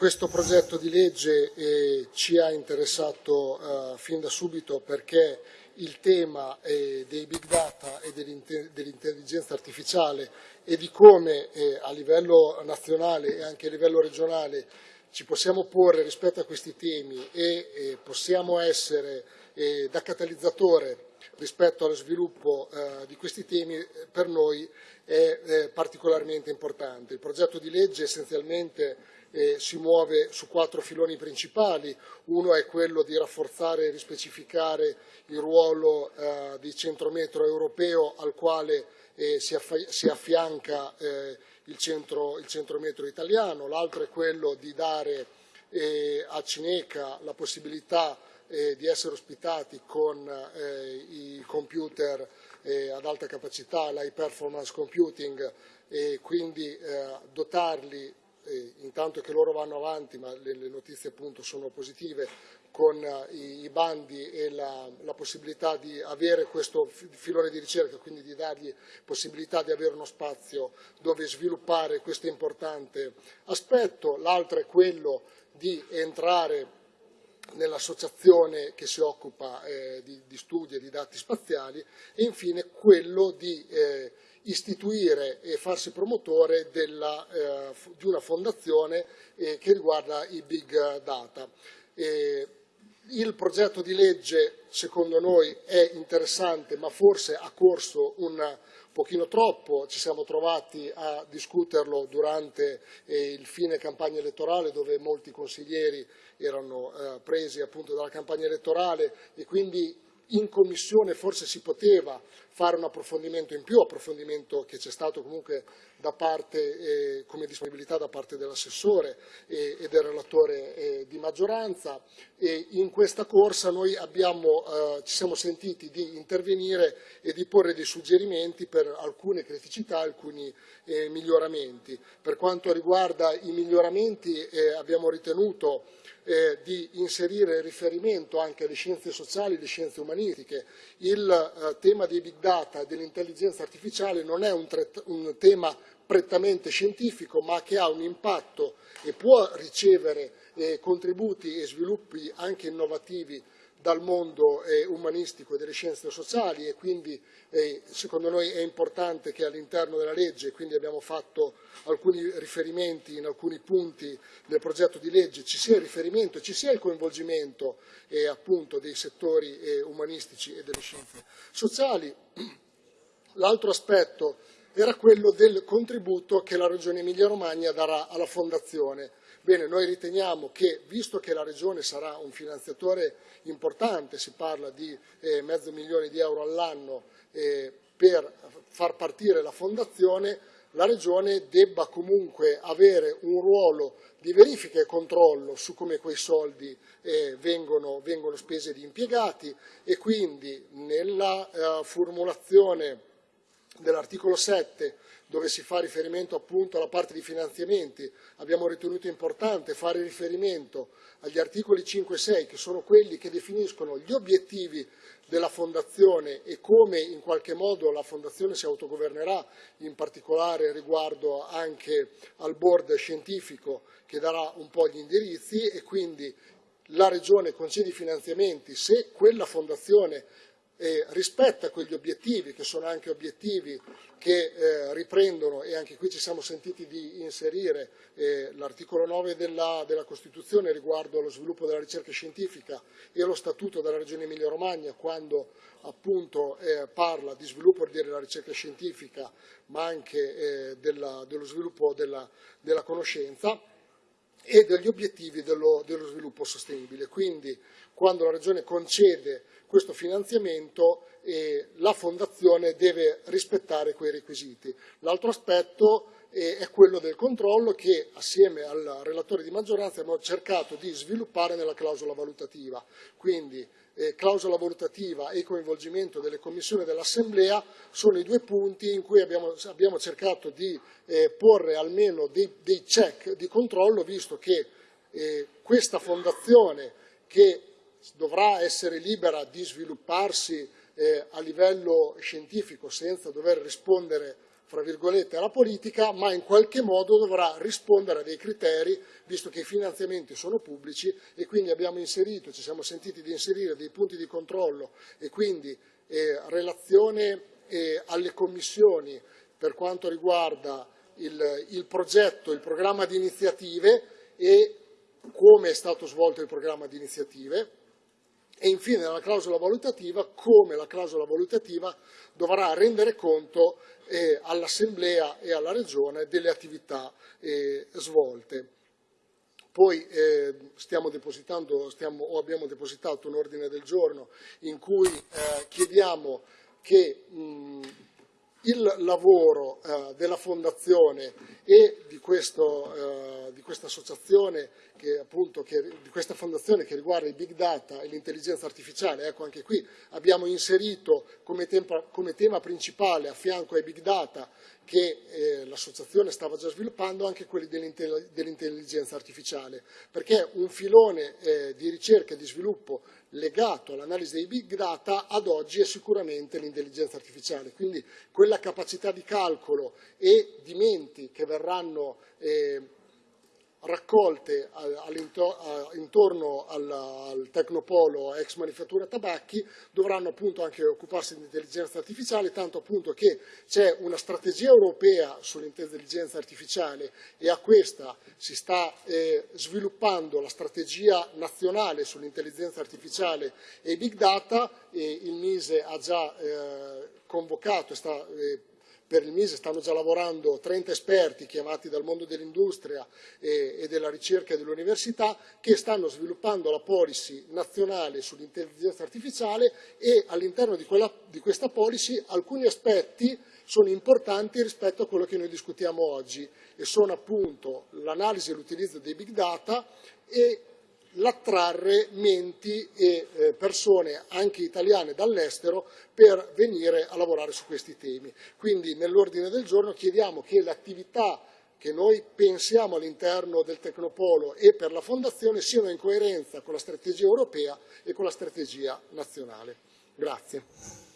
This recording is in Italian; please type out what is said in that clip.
questo progetto di legge eh, ci ha interessato eh, fin da subito perché il tema eh, dei big data e dell'intelligenza artificiale e di come eh, a livello nazionale e anche a livello regionale ci possiamo porre rispetto a questi temi e eh, possiamo essere eh, da catalizzatore rispetto allo sviluppo eh, di questi temi eh, per noi è eh, particolarmente importante. Il progetto di legge essenzialmente eh, si muove su quattro filoni principali. Uno è quello di rafforzare e rispecificare il ruolo eh, di centrometro europeo al quale eh, si, si, affianca il, centro, il, centrometro italiano. L'altro è quello di dare a Cineca la possibilità eh, di essere ospitati con eh, i computer eh, ad alta capacità, l'high performance computing e quindi eh, dotarli intanto che loro vanno avanti, ma le, le notizie appunto sono positive, con eh, i, i, bandi e la, la, possibilità di avere questo filone di ricerca, quindi di dargli possibilità di avere uno spazio dove sviluppare questo importante aspetto. L'altro è quello di entrare nell'associazione che si occupa eh, di, di, studi e di dati spaziali e infine quello di eh, istituire e farsi promotore della, eh, di una fondazione eh, che riguarda i big data. Il progetto di legge secondo noi è interessante ma forse ha corso un pochino troppo, ci siamo trovati a discuterlo durante eh, il fine campagna elettorale dove molti consiglieri erano eh, presi appunto dalla campagna elettorale e quindi in commissione forse si poteva fare un approfondimento in più, approfondimento che c'è stato comunque da parte, eh, come disponibilità da parte dell'assessore eh, e del relatore eh, di maggioranza e in questa corsa noi abbiamo, eh, ci siamo sentiti di intervenire e di porre dei suggerimenti per alcune criticità, alcuni eh, miglioramenti. Per quanto riguarda i miglioramenti eh, abbiamo ritenuto di inserire riferimento anche alle scienze sociali e alle scienze umanistiche. Il tema dei big data e dell'intelligenza artificiale non è un, un tema prettamente scientifico, ma che ha un impatto e può ricevere eh, contributi e sviluppi anche innovativi dal mondo eh, umanistico e delle scienze sociali e quindi eh, secondo noi è importante che all'interno della legge, quindi abbiamo fatto alcuni riferimenti in alcuni punti del progetto di legge, ci sia il riferimento, ci sia il coinvolgimento eh, appunto dei settori eh, umanistici e delle scienze sociali. L'altro aspetto era quello del contributo che la Regione Emilia-Romagna darà alla Fondazione. Bene, noi riteniamo che, visto che la Regione sarà un finanziatore importante, si parla di eh, mezzo milione di euro all'anno eh, per far partire la Fondazione, la Regione debba comunque avere un ruolo di verifica e controllo su come quei soldi eh, vengono, vengono, spesi ed impiegati e quindi nella eh, formulazione dell'articolo 7 dove si fa riferimento appunto alla parte di finanziamenti, abbiamo ritenuto importante fare riferimento agli articoli 5 e 6 che sono quelli che definiscono gli obiettivi della Fondazione e come in qualche modo la Fondazione si autogovernerà, in particolare riguardo anche al board scientifico che darà un po' gli indirizzi e quindi la Regione concede i finanziamenti se quella Fondazione eh, rispetta quegli obiettivi, che sono anche obiettivi che eh, riprendono, e anche qui ci siamo sentiti di inserire eh, l'articolo 9 della, della, Costituzione riguardo allo sviluppo della ricerca scientifica e lo Statuto della Regione Emilia-Romagna, quando appunto eh, parla di sviluppo della ricerca scientifica, ma anche eh, della, dello sviluppo della, della conoscenza e degli obiettivi dello, dello, sviluppo sostenibile. Quindi quando la Regione concede questo finanziamento eh, la Fondazione deve rispettare quei requisiti. L'altro aspetto eh, è quello del controllo che assieme al relatore di maggioranza abbiamo cercato di sviluppare nella clausola valutativa. Quindi eh, clausola valutativa e coinvolgimento delle commissioni dell'Assemblea sono i due punti in cui abbiamo, abbiamo cercato di eh, porre almeno dei, dei, check di controllo, visto che eh, questa fondazione che dovrà essere libera di svilupparsi eh, a livello scientifico senza dover rispondere fra virgolette, alla politica, ma in qualche modo dovrà rispondere a dei criteri, visto che i finanziamenti sono pubblici e quindi abbiamo inserito, ci siamo sentiti di inserire dei punti di controllo e quindi eh, relazione eh, alle commissioni per quanto riguarda il, il progetto, il programma di iniziative e come è stato svolto il programma di iniziative e infine la clausola valutativa, come la clausola valutativa dovrà rendere conto eh, all'Assemblea e alla Regione delle attività eh, svolte. Poi eh, stiamo stiamo, o abbiamo depositato un ordine del giorno in cui eh, chiediamo che mh, il lavoro eh, della Fondazione e di, questo, eh, di questa associazione, che, appunto, che, di questa fondazione che riguarda i big data e l'intelligenza artificiale, ecco anche qui abbiamo inserito come, tempo, come tema principale a fianco ai big data che eh, l'associazione stava già sviluppando anche quelli dell'intelligenza artificiale, perché un filone eh, di ricerca e di sviluppo legato all'analisi dei big data ad oggi è sicuramente l'intelligenza artificiale, quindi quella capacità di calcolo e di menti che verranno eh, raccolte intorno al, Tecnopolo ex manifattura tabacchi dovranno appunto anche occuparsi di intelligenza artificiale, tanto appunto che c'è una strategia europea sull'intelligenza artificiale e a questa si sta eh, sviluppando la strategia nazionale sull'intelligenza artificiale e big data e il Mise ha già eh, convocato e sta eh, per il Mise stanno già lavorando 30 esperti chiamati dal mondo dell'industria e, e, della ricerca e dell'università che stanno sviluppando la policy nazionale sull'intelligenza artificiale e all'interno di, di questa policy alcuni aspetti sono importanti rispetto a quello che noi discutiamo oggi e sono appunto l'analisi e l'utilizzo dei big data e l'attrarre menti e eh, persone anche italiane dall'estero per venire a lavorare su questi temi. Quindi nell'ordine del giorno chiediamo che l'attività che noi pensiamo all'interno del Tecnopolo e per la Fondazione siano in coerenza con la strategia europea e con la strategia nazionale. Grazie.